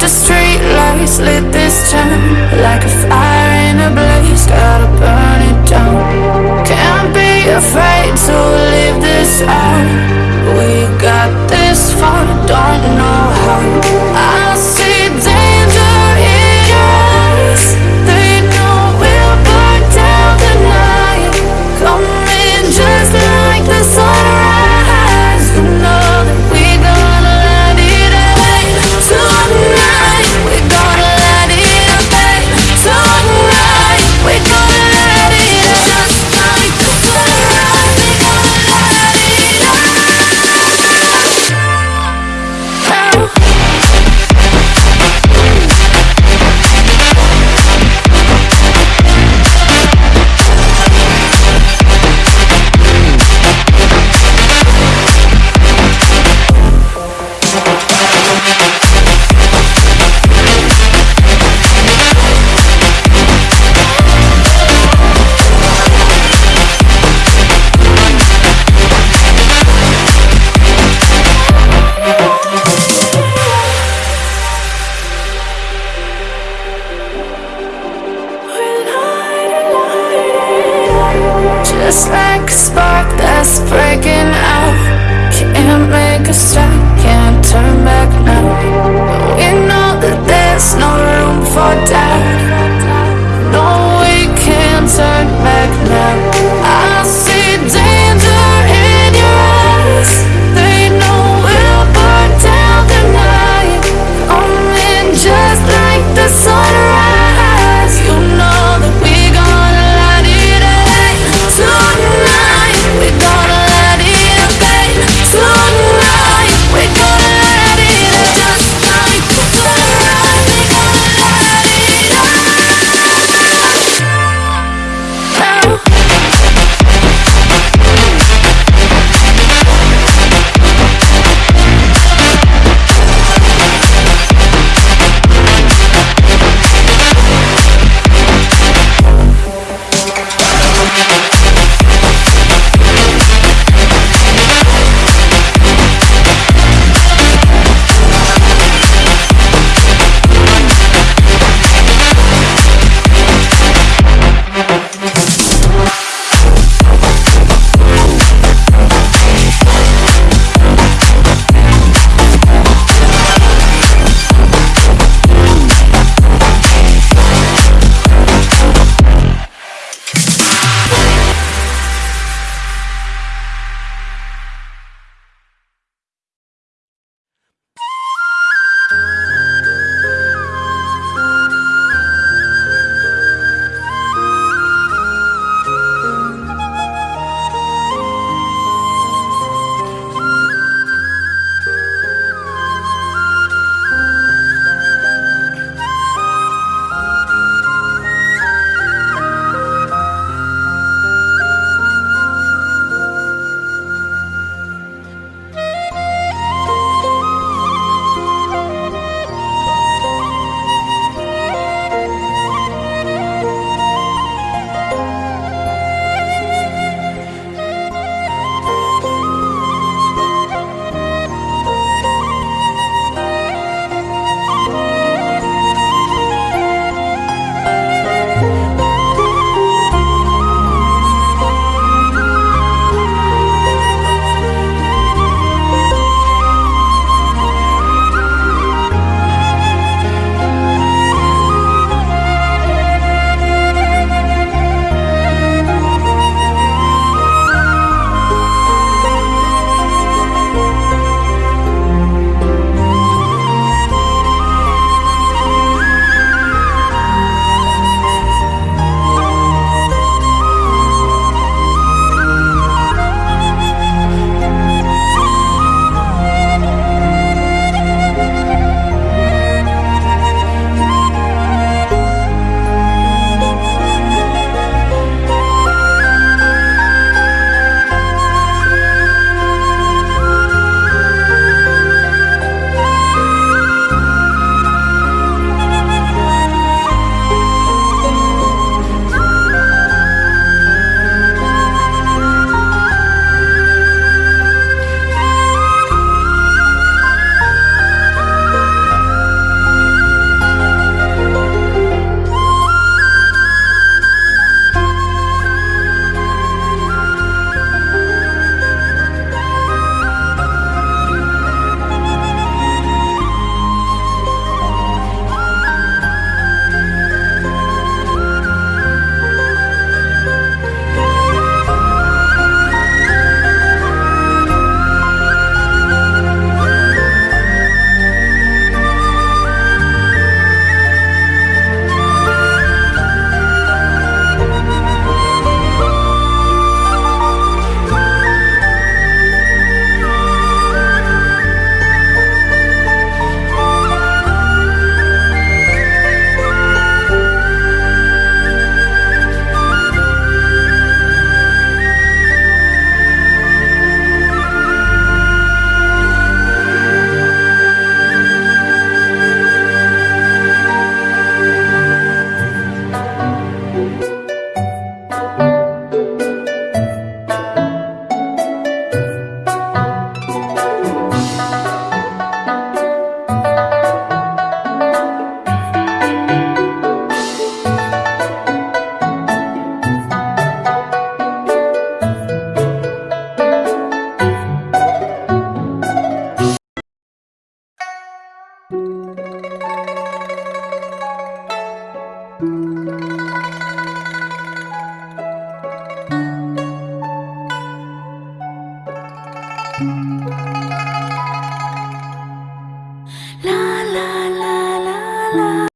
the street lights lit this town Like a fire in a blaze, gotta burn it down. Can't be afraid to leave this out. We got this far, don't just like a spark that's breaking out. Can't make a stop.